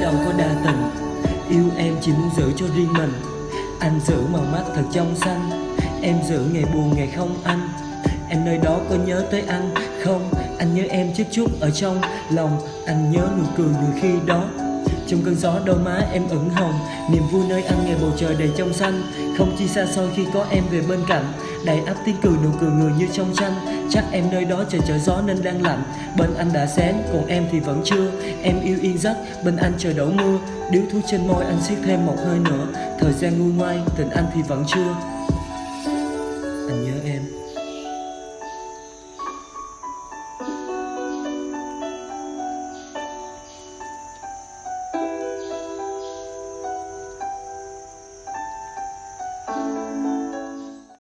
đâu có đa tình. Yêu em chỉ muốn giữ cho riêng mình. Anh giữ màu mắt thật trong xanh. Em giữ ngày buồn, ngày không anh. Em nơi đó có nhớ tới anh không? Anh nhớ em chút chút ở trong lòng. Anh nhớ nụ cười người khi đó. Trong cơn gió đôi má em ửng hồng. Niềm vui nơi anh ngày bầu trời đầy trong xanh. Không chi xa xôi khi có em về bên cạnh. Đầy ắp tiếng cười nụ cười người như trong tranh. Chắc em nơi đó trời trở gió nên đang lạnh. Bên anh đã sáng còn em thì vẫn chưa. Em yêu yên giấc, bên anh trời đổ mưa. Điếu thuốc trên môi anh siết thêm một hơi nữa. Thời gian nguôi ngoai, tình anh thì vẫn chưa. Anh nhớ em.